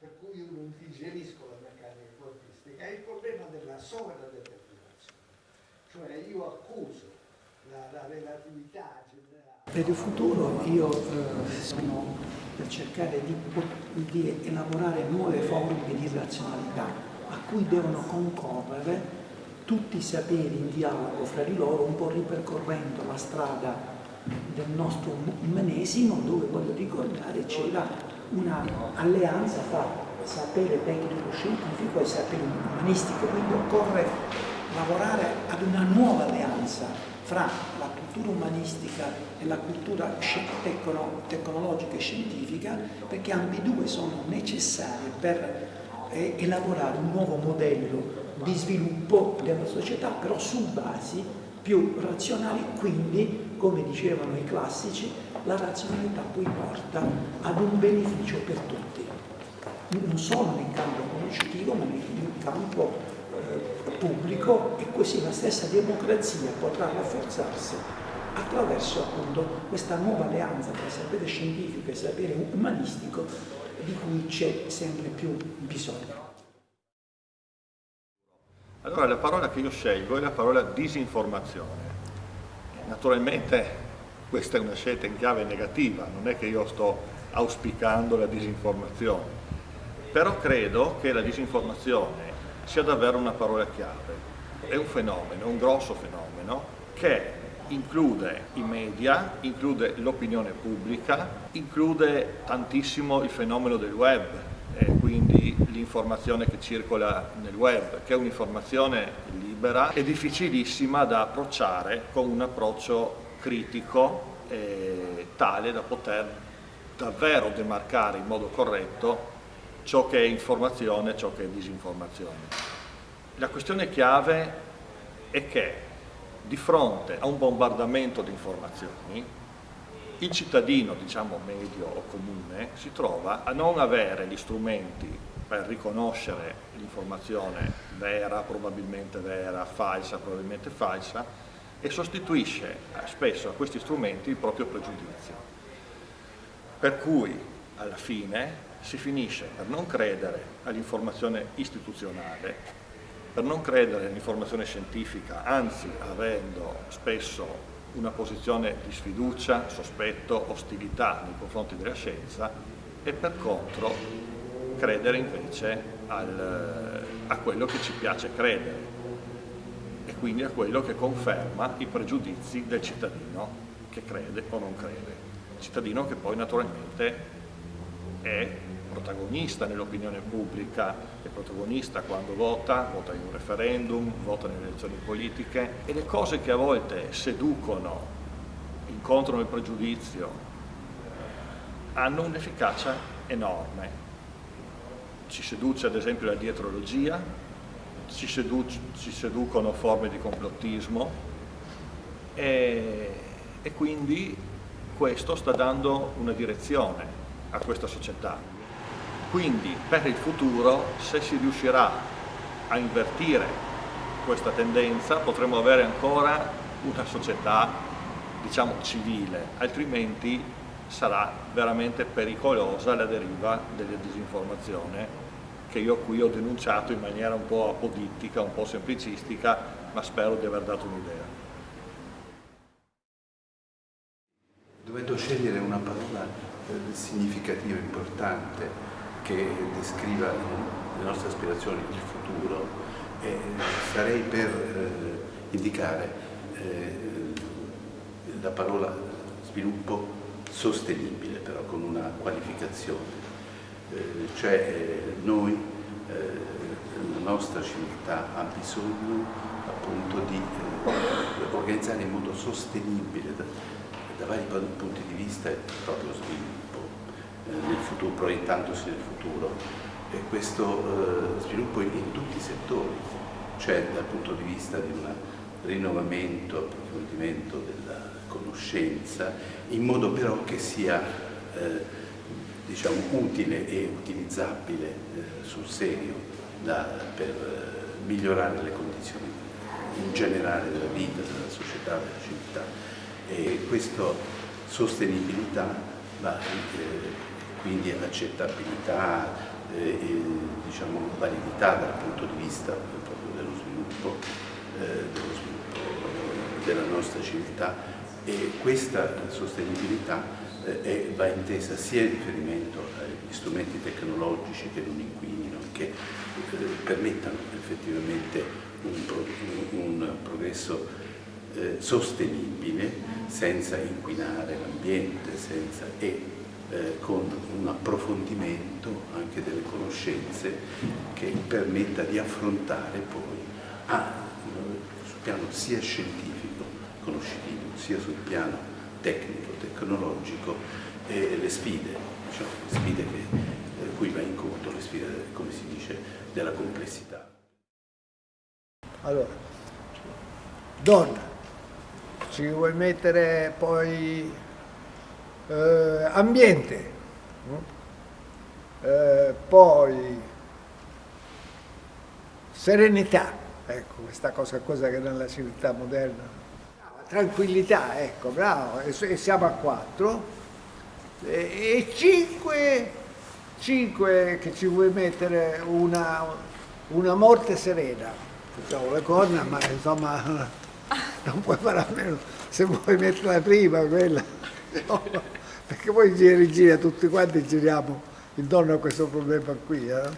per cui io non digerisco la meccanica quantistica, è il problema della sovradeterminazione. Cioè io accuso la, la relatività generale. Per il futuro io eh, sono per cercare di, di elaborare nuove forme di razionalità a cui devono concorrere tutti i saperi in dialogo fra di loro, un po' ripercorrendo la strada del nostro umanesimo, dove voglio ricordare c'era un'alleanza fra sapere tecnico scientifico e sapere umanistico, quindi occorre lavorare ad una nuova alleanza fra la cultura umanistica e la cultura tecno tecnologica e scientifica perché ambedue sono necessarie per eh, elaborare un nuovo modello di sviluppo della società, però su basi più razionali, quindi, come dicevano i classici, la razionalità poi porta ad un beneficio per tutti, non solo nel campo conoscitivo, ma nel campo eh, pubblico e così la stessa democrazia potrà rafforzarsi attraverso appunto questa nuova alleanza tra sapere scientifico e sapere umanistico di cui c'è sempre più bisogno. Allora la parola che io scelgo è la parola disinformazione. Naturalmente questa è una scelta in chiave negativa, non è che io sto auspicando la disinformazione, però credo che la disinformazione sia davvero una parola chiave. È un fenomeno, un grosso fenomeno, che include i media, include l'opinione pubblica, include tantissimo il fenomeno del web, quindi l'informazione che circola nel web, che è un'informazione libera e difficilissima da approcciare con un approccio critico eh, tale da poter davvero demarcare in modo corretto ciò che è informazione e ciò che è disinformazione. La questione chiave è che di fronte a un bombardamento di informazioni il cittadino, diciamo medio o comune, si trova a non avere gli strumenti per riconoscere l'informazione vera, probabilmente vera, falsa, probabilmente falsa, e sostituisce eh, spesso a questi strumenti il proprio pregiudizio. Per cui alla fine si finisce per non credere all'informazione istituzionale, per non credere all'informazione scientifica, anzi avendo spesso una posizione di sfiducia, sospetto, ostilità nei confronti della scienza e per contro credere invece al, a quello che ci piace credere quindi a quello che conferma i pregiudizi del cittadino che crede o non crede. Cittadino che poi naturalmente è protagonista nell'opinione pubblica, è protagonista quando vota, vota in un referendum, vota nelle elezioni politiche e le cose che a volte seducono, incontrano il pregiudizio, hanno un'efficacia enorme. Ci seduce ad esempio la dietrologia, ci, ci seducono forme di complottismo e, e quindi questo sta dando una direzione a questa società. Quindi per il futuro, se si riuscirà a invertire questa tendenza, potremo avere ancora una società, diciamo, civile, altrimenti sarà veramente pericolosa la deriva della disinformazione che io qui ho denunciato in maniera un po' apodittica, un po' semplicistica, ma spero di aver dato un'idea. Dovendo scegliere una parola eh, significativa, importante, che descriva le nostre aspirazioni, il futuro, eh, starei per eh, indicare eh, la parola sviluppo sostenibile, però con una qualificazione. Eh, cioè noi, eh, la nostra civiltà ha bisogno appunto di organizzare in modo sostenibile da, da vari punti di vista il proprio sviluppo nel futuro, proiettandosi nel futuro, e questo eh, sviluppo in, in, tutti i settori, cioè dal punto di vista di un rinnovamento, approfondimento della conoscenza, in modo però che sia eh, diciamo, utile e utilizzabile eh, sul serio da, per eh, migliorare le condizioni in generale della vita, della società, della civiltà. E questa sostenibilità va eh, quindi accettabilità, eh, e, diciamo, validità dal punto di vista proprio dello sviluppo, dello sviluppo della nostra civiltà e questa sostenibilità eh, è, va intesa sia in riferimento agli strumenti tecnologici che non inquinino, che eh, permettano effettivamente un, pro, un progresso eh, sostenibile senza inquinare l'ambiente e eh, con un approfondimento anche delle conoscenze che permetta di affrontare poi a, sul piano sia scientifico, conoscitivo, sia sul piano tecnico, tecnologico e le sfide, diciamo, le sfide che, eh, cui va incontro, le sfide, come si dice, della complessità. Allora, donna, ci vuoi mettere poi eh, ambiente, eh, poi serenità, ecco questa cosa, cosa che nella civiltà moderna, tranquillità, ecco, bravo, e, siamo a quattro, e, e cinque, cinque che ci vuoi mettere una, una morte serena, facciamo le corna, ma insomma non puoi fare a meno, se vuoi metterla prima quella, no perché poi giri, gira tutti quanti giriamo intorno a questo problema qui, eh?